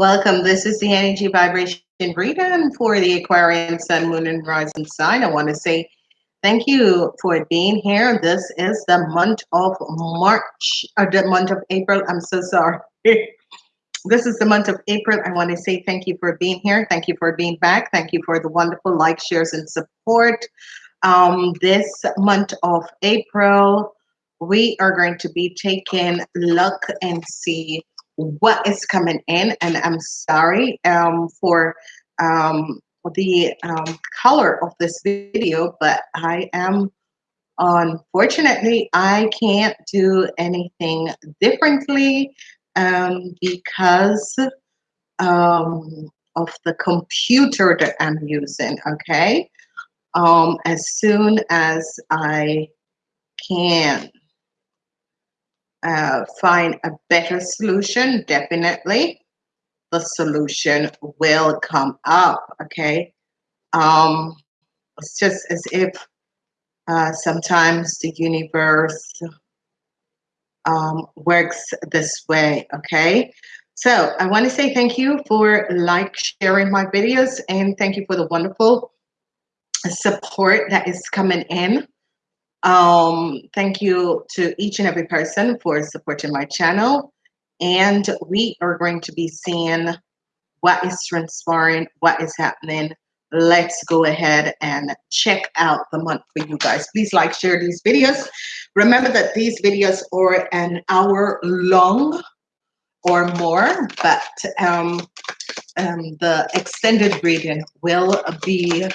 Welcome. This is the energy vibration reading for the Aquarian Sun, Moon, and Rising sign. I want to say thank you for being here. This is the month of March, or the month of April. I'm so sorry. this is the month of April. I want to say thank you for being here. Thank you for being back. Thank you for the wonderful like, shares, and support. Um, this month of April, we are going to be taking look and see what is coming in and i'm sorry um, for um, the um, color of this video but i am unfortunately i can't do anything differently um, because um, of the computer that i'm using okay? Um, as soon as i can uh, find a better solution, definitely the solution will come up. Okay. Um, it's just as if uh, sometimes the universe um, works this way. Okay. So I want to say thank you for like sharing my videos and thank you for the wonderful support that is coming in. Um, thank you to each and every person for supporting my channel. And we are going to be seeing what is transpiring, what is happening. Let's go ahead and check out the month for you guys. Please like, share these videos. Remember that these videos are an hour long or more, but um, um, the extended reading will be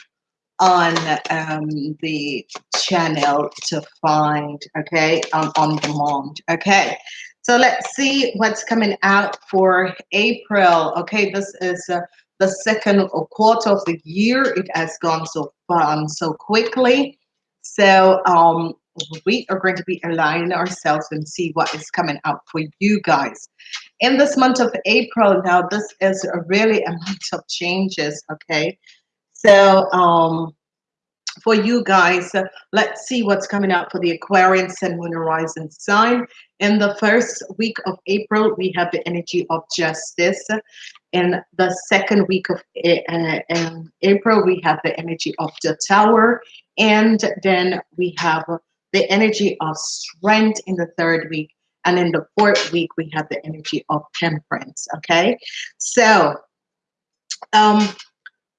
on um, the channel to find, okay, on, on demand, okay. So let's see what's coming out for April. Okay, this is uh, the second quarter of the year. It has gone so fun, so quickly. So um, we are going to be aligning ourselves and see what is coming out for you guys. In this month of April, now this is a really a month of changes, okay? So um, for you guys, uh, let's see what's coming out for the Aquarian Sun, Moon, Horizon sign. In the first week of April, we have the energy of justice. In the second week of uh, April, we have the energy of the tower. And then we have the energy of strength in the third week. And in the fourth week, we have the energy of temperance. Okay. So, um,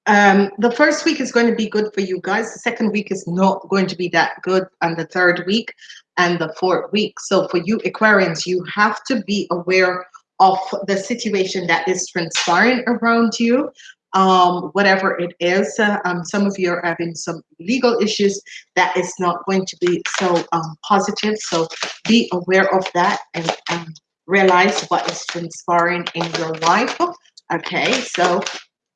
um, the first week is going to be good for you guys. The second week is not going to be that good. And the third week and the fourth week. So for you Aquarians, you have to be aware of the situation that is transpiring around you. Um, whatever it is, uh, um, some of you are having some legal issues that is not going to be so um, positive. So be aware of that and realize what is transpiring in your life. Okay, so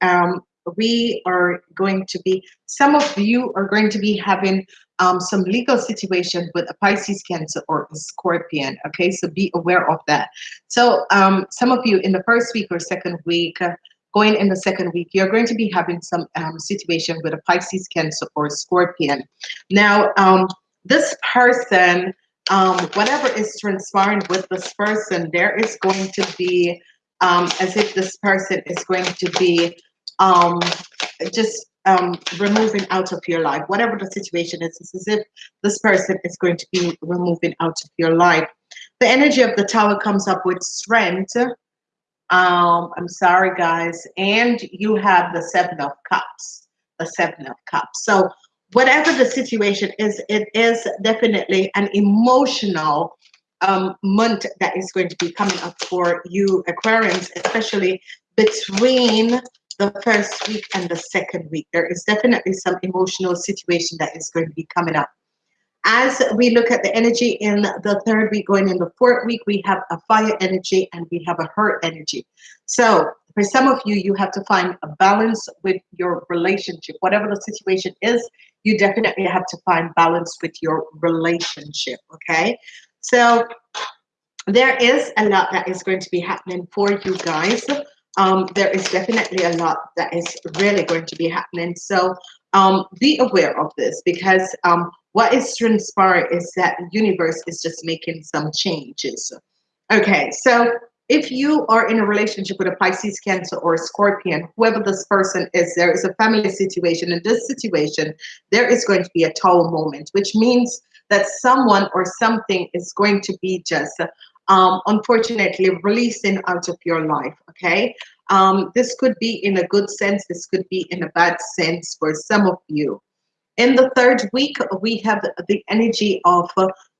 um, we are going to be, some of you are going to be having um, some legal situation with a Pisces, Cancer, or a Scorpion. Okay, so be aware of that. So um, some of you in the first week or second week, uh, going in the second week, you're going to be having some um, situation with a Pisces, Cancer, or a Scorpion. Now, um, this person, um, whatever is transpiring with this person, there is going to be um, as if this person is going to be um, just um, removing out of your life. Whatever the situation is, it's as if this person is going to be removing out of your life. The energy of the tower comes up with strength. Um, I'm sorry, guys. And you have the seven of cups, the seven of cups. So whatever the situation is, it is definitely an emotional um, month that is going to be coming up for you Aquarians, especially between the first week and the second week. There is definitely some emotional situation that is going to be coming up. As we look at the energy in the third week, going in the fourth week, we have a fire energy and we have a hurt energy. So for some of you, you have to find a balance with your relationship. Whatever the situation is, you definitely have to find balance with your relationship, okay? So there is a lot that is going to be happening for you guys um, there is definitely a lot that is really going to be happening. So um, be aware of this because um, what is transpiring is that the universe is just making some changes. Okay, so if you are in a relationship with a Pisces, Cancer, or Scorpion, whoever this person is, there is a family situation. In this situation, there is going to be a tower moment, which means that someone or something is going to be just, um, unfortunately, releasing out of your life. Okay. Um, this could be in a good sense. This could be in a bad sense for some of you. In the third week, we have the energy of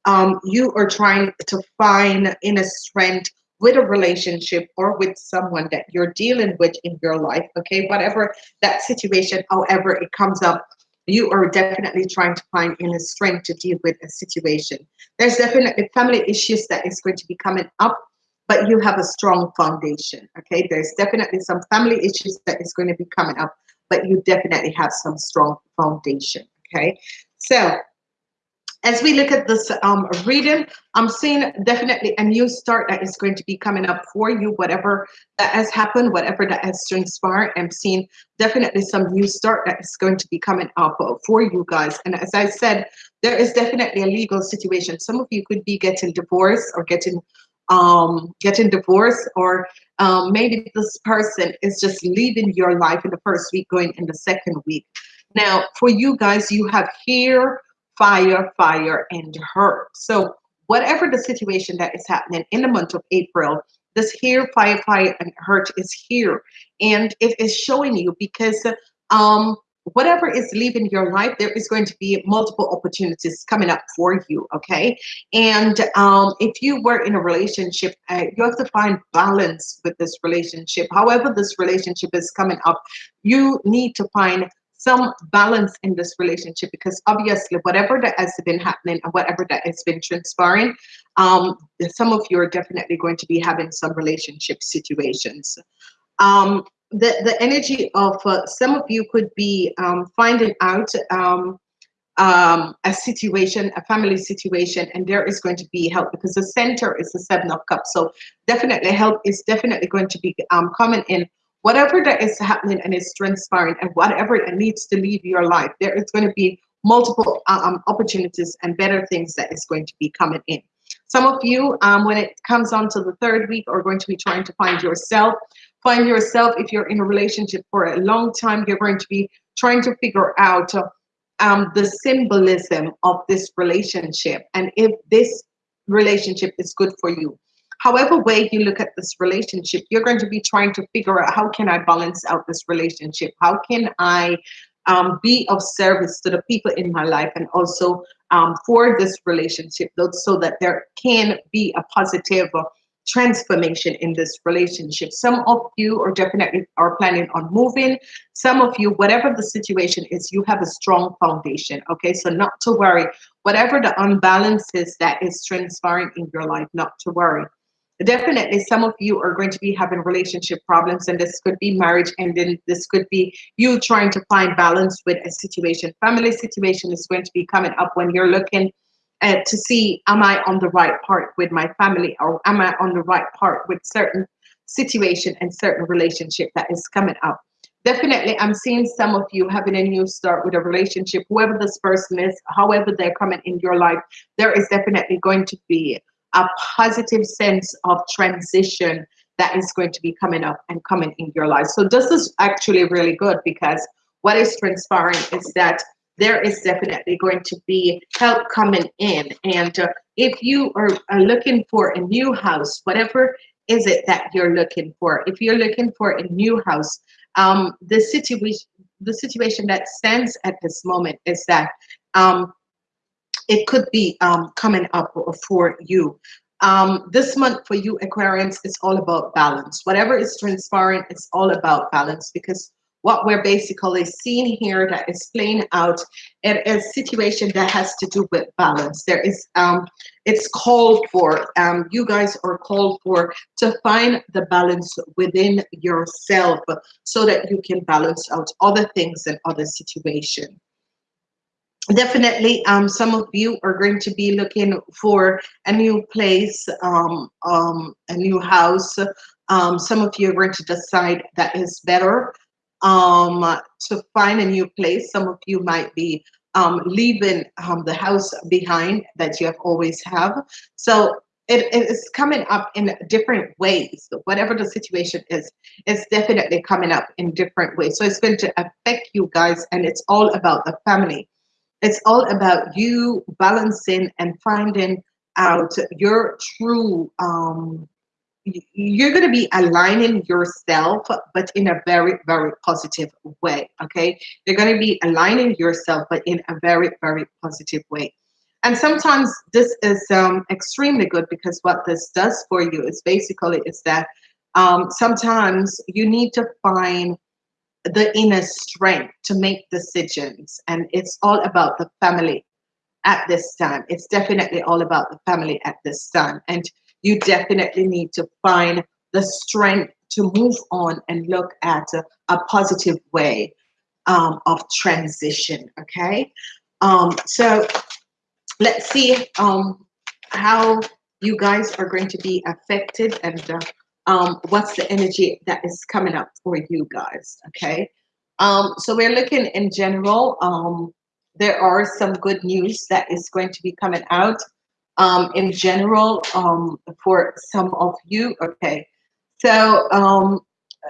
um, you are trying to find inner strength with a relationship or with someone that you're dealing with in your life okay whatever that situation however it comes up you are definitely trying to find inner strength to deal with a situation. There's definitely family issues that is going to be coming up but you have a strong foundation okay? There's definitely some family issues that is going to be coming up but you definitely have some strong foundation okay? So as we look at this um, reading, I'm seeing definitely a new start that is going to be coming up for you, whatever that has happened, whatever that has transpired. I'm seeing definitely some new start that is going to be coming up for you guys. And as I said, there is definitely a legal situation. Some of you could be getting divorced or getting um, getting divorced or um, maybe this person is just leaving your life in the first week, going in the second week. Now, for you guys, you have here fire, fire, and hurt. So whatever the situation that is happening in the month of April, this here, fire, fire, and hurt is here. And it is showing you because um, whatever is leaving your life, there is going to be multiple opportunities coming up for you, okay? And um, if you were in a relationship, uh, you have to find balance with this relationship. However this relationship is coming up, you need to find some balance in this relationship because obviously whatever that has been happening and whatever that has been transpiring um, some of you are definitely going to be having some relationship situations um, the the energy of uh, some of you could be um, finding out um, um, a situation, a family situation, and there is going to be help because the center is the seven of cups. So definitely help is definitely going to be um, coming in whatever that is happening and is transpiring and whatever it needs to leave your life, there is going to be multiple um, opportunities and better things that is going to be coming in. Some of you, um, when it comes on to the third week, are going to be trying to find yourself. Find yourself if you're in a relationship for a long time, you're going to be trying to figure out um, the symbolism of this relationship and if this relationship is good for you however way you look at this relationship, you're going to be trying to figure out how can I balance out this relationship? How can I um, be of service to the people in my life and also um, for this relationship so that there can be a positive transformation in this relationship. Some of you are definitely are planning on moving. Some of you, whatever the situation is, you have a strong foundation. Okay, so not to worry. Whatever the unbalances that is transpiring in your life, not to worry definitely some of you are going to be having relationship problems and this could be marriage and then this could be you trying to find balance with a situation. Family situation is going to be coming up when you're looking uh, to see am i on the right part with my family or am i on the right part with certain situation and certain relationship that is coming up? Definitely i'm seeing some of you having a new start with a relationship whoever this person is however they're coming in your life there is definitely going to be a positive sense of transition that is going to be coming up and coming in your life. So this is actually really good because what is transpiring is that there is definitely going to be help coming in. And uh, if you are, are looking for a new house, whatever is it that you're looking for, if you're looking for a new house, um, the situation the situation that stands at this moment is that um, it could be um, coming up for you. Um, this month for you Aquarians is all about balance. Whatever is transpiring, it's all about balance because what we're basically seeing here that is playing out it is a situation that has to do with balance there is um it's called for um you guys are called for to find the balance within yourself so that you can balance out other things and other situations definitely um, some of you are going to be looking for a new place um, um, a new house um, some of you are going to decide that is better um, to find a new place some of you might be um, leaving the house behind that you have always have so it is coming up in different ways. Whatever the situation is, it's definitely coming up in different ways. So it's going to affect you guys, and it's all about the family. It's all about you balancing and finding out your true um, you're going to be aligning yourself but in a very very positive way okay? You're going to be aligning yourself but in a very very positive way. And sometimes this is um, extremely good because what this does for you is basically is that um, sometimes you need to find the inner strength to make decisions. And it's all about the family at this time. It's definitely all about the family at this time. And you definitely need to find the strength to move on and look at a, a positive way um, of transition okay? Um, so let's see um, how you guys are going to be affected and uh, um, what's the energy that is coming up for you guys okay um, so we're looking in general um, there are some good news that is going to be coming out um, in general um, for some of you. Okay, so um,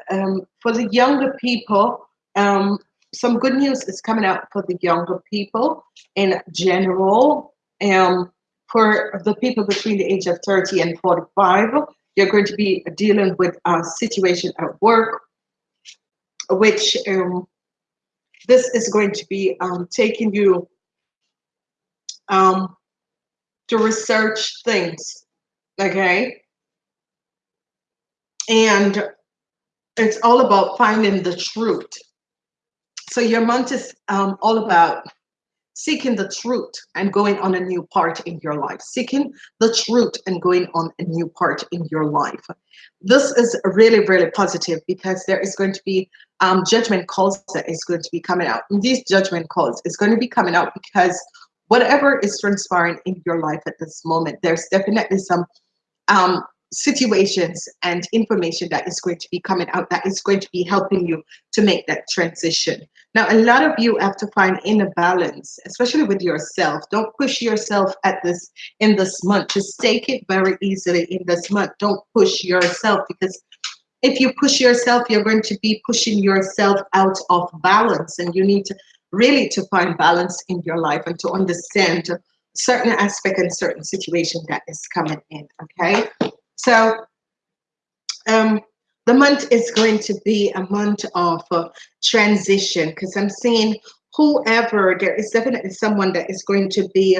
um, for the younger people, um, some good news is coming out for the younger people in general. Um, for the people between the age of 30 and 45, you're going to be dealing with a situation at work, which um, this is going to be um, taking you um, to research things, okay? And it's all about finding the truth. So your month is um, all about seeking the truth and going on a new part in your life. Seeking the truth and going on a new part in your life. This is really, really positive because there is going to be um, judgment calls that is going to be coming out. And these judgment calls is going to be coming out because whatever is transpiring in your life at this moment, there's definitely some um, situations and information that is going to be coming out that is going to be helping you to make that transition. Now, a lot of you have to find inner balance, especially with yourself. Don't push yourself at this in this month. Just take it very easily in this month. Don't push yourself because if you push yourself, you're going to be pushing yourself out of balance and you need to really to find balance in your life and to understand certain aspect and certain situation that is coming in okay so um the month is going to be a month of uh, transition because i'm seeing whoever there is definitely someone that is going to be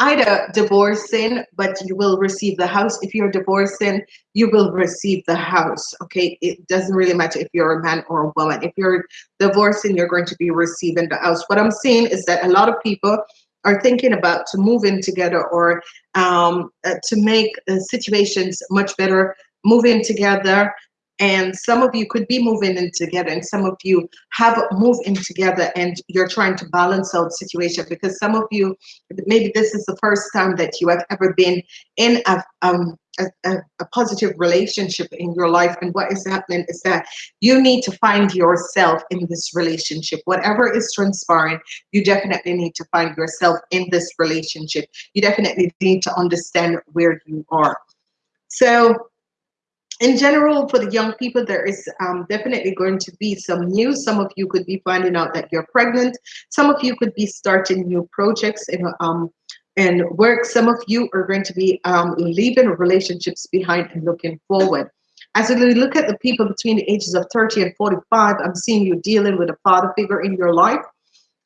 either divorcing, but you will receive the house. If you're divorcing, you will receive the house. Okay, it doesn't really matter if you're a man or a woman. If you're divorcing, you're going to be receiving the house. What I'm seeing is that a lot of people are thinking about to move in together or um, uh, to make uh, situations much better, move in together. And some of you could be moving in together and some of you have moved in together and you're trying to balance out situation because some of you maybe this is the first time that you have ever been in a um a, a, a positive relationship in your life and what is happening is that you need to find yourself in this relationship whatever is transpiring you definitely need to find yourself in this relationship you definitely need to understand where you are so in general, for the young people, there is um, definitely going to be some news. Some of you could be finding out that you're pregnant. Some of you could be starting new projects and um, and work. Some of you are going to be um, leaving relationships behind and looking forward. As we look at the people between the ages of 30 and 45, I'm seeing you dealing with a father figure in your life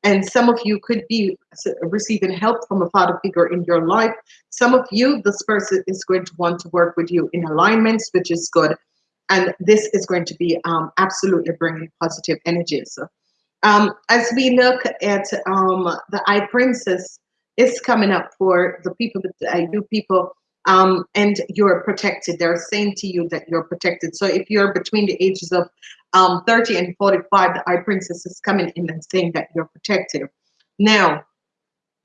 and some of you could be receiving help from a father figure in your life. Some of you, this person is going to want to work with you in alignments, which is good. And this is going to be um, absolutely bringing positive energies. Um, as we look at um, the High Priestess, is coming up for the people, uh, you people um, and you're protected. They're saying to you that you're protected. So if you're between the ages of um, 30 and 45, the High Priestess is coming in and saying that you're protected. Now,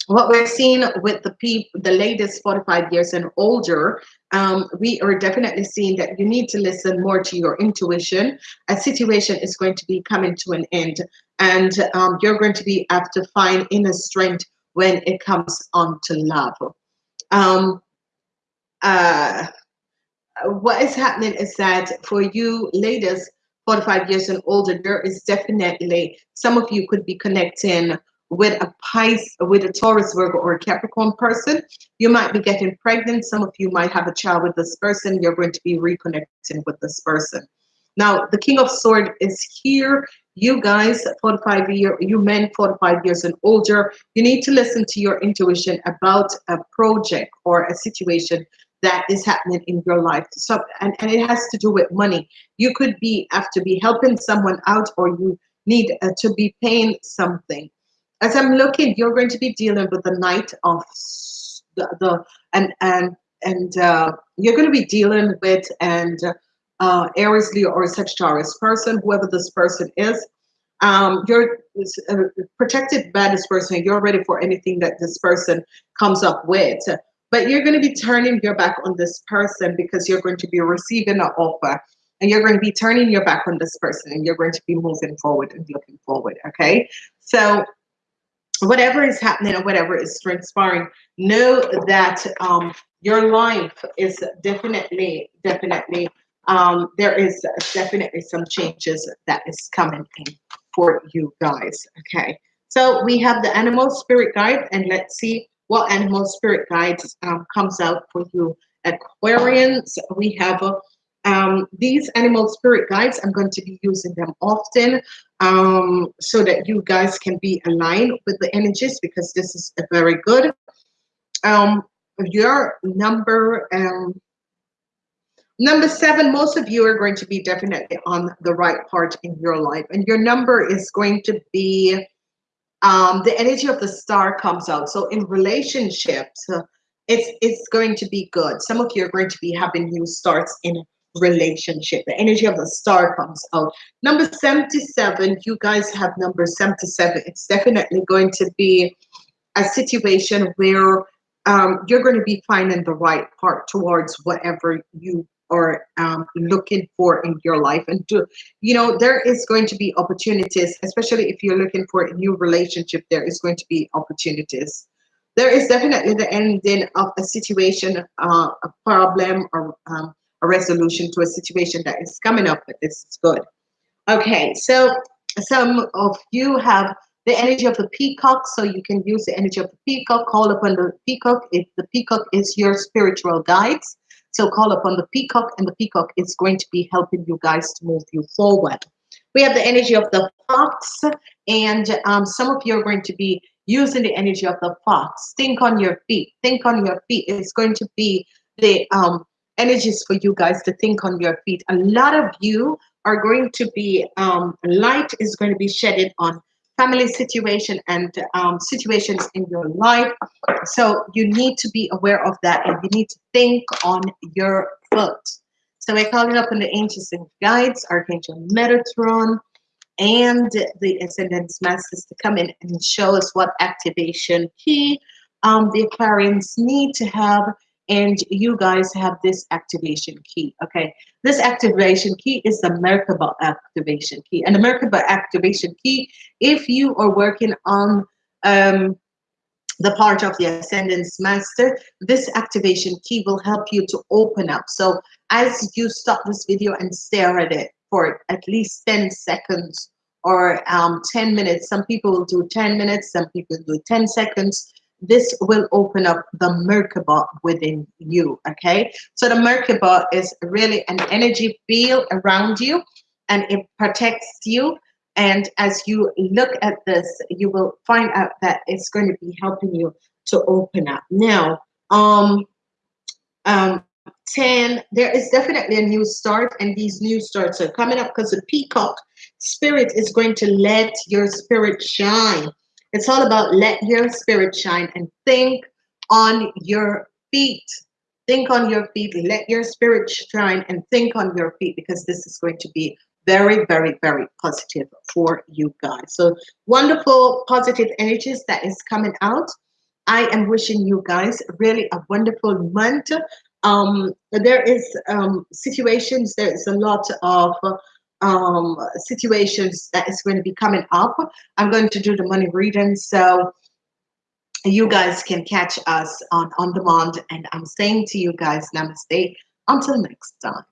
what we're seeing with the people, the latest 45 years and older, um, we are definitely seeing that you need to listen more to your intuition. A situation is going to be coming to an end, and um, you're going to be have to find inner strength when it comes on to love. Um, uh, what is happening is that for you ladies 45 years and older, there is definitely some of you could be connecting with a Pisces, with a Taurus, Virgo, or a Capricorn person. You might be getting pregnant. Some of you might have a child with this person. You're going to be reconnecting with this person. Now, the King of Sword is here. You guys, 45 year, you men 45 years and older, you need to listen to your intuition about a project or a situation that is happening in your life. So, and, and it has to do with money. You could be have to be helping someone out, or you need uh, to be paying something. As I'm looking, you're going to be dealing with the Knight of the, the and and and uh, you're going to be dealing with and uh, Aries, Leo, or Sagittarius person, whoever this person is. Um, you're uh, protected by this person. You're ready for anything that this person comes up with but you're going to be turning your back on this person because you're going to be receiving an offer and you're going to be turning your back on this person and you're going to be moving forward and looking forward okay so whatever is happening or whatever is transpiring know that um, your life is definitely definitely um, there is definitely some changes that is coming in for you guys okay? So we have the animal spirit guide and let's see what animal spirit guides um, comes out for you aquarians. We have um, these animal spirit guides i'm going to be using them often um, so that you guys can be aligned with the energies because this is a very good um, your number um, number seven most of you are going to be definitely on the right part in your life and your number is going to be um, the energy of the star comes out. So in relationships, uh, it's it's going to be good. Some of you are going to be having new starts in relationship. The energy of the star comes out. Number 77, you guys have number 77. It's definitely going to be a situation where um, you're going to be finding the right part towards whatever you are um, looking for in your life and do you know there is going to be opportunities especially if you're looking for a new relationship there is going to be opportunities. There is definitely the ending of a situation uh, a problem or um, a resolution to a situation that is coming up but this is good. Okay so some of you have the energy of the peacock so you can use the energy of the peacock call upon the peacock if the peacock is your spiritual guides so call upon the peacock, and the peacock is going to be helping you guys to move you forward. We have the energy of the fox, and um, some of you are going to be using the energy of the fox. Think on your feet. Think on your feet. It's going to be the um, energies for you guys to think on your feet. A lot of you are going to be, um, light is going to be shedded on family situation and um, situations in your life. So you need to be aware of that and you need to think on your foot. So we're calling up on the angels and guides, Archangel Metatron, and the Ascendance Masters to come in and show us what activation key um, the Aquarians need to have and you guys have this activation key okay? This activation key is the merkaba activation key and the merkaba activation key if you are working on um, the part of the ascendance master this activation key will help you to open up. So as you stop this video and stare at it for at least 10 seconds or um, 10 minutes some people will do 10 minutes some people do 10 seconds this will open up the Merkaba within you. Okay, so the Merkaba is really an energy field around you and it protects you. And as you look at this, you will find out that it's going to be helping you to open up. Now, um, um, 10, there is definitely a new start, and these new starts are coming up because the peacock spirit is going to let your spirit shine. It's all about let your spirit shine and think on your feet. Think on your feet. Let your spirit shine and think on your feet because this is going to be very, very, very positive for you guys. So wonderful positive energies that is coming out. I am wishing you guys really a wonderful month. Um, there is um, situations, there is a lot of um, situations that is going to be coming up. I'm going to do the money reading. So you guys can catch us on on demand and i'm saying to you guys namaste until next time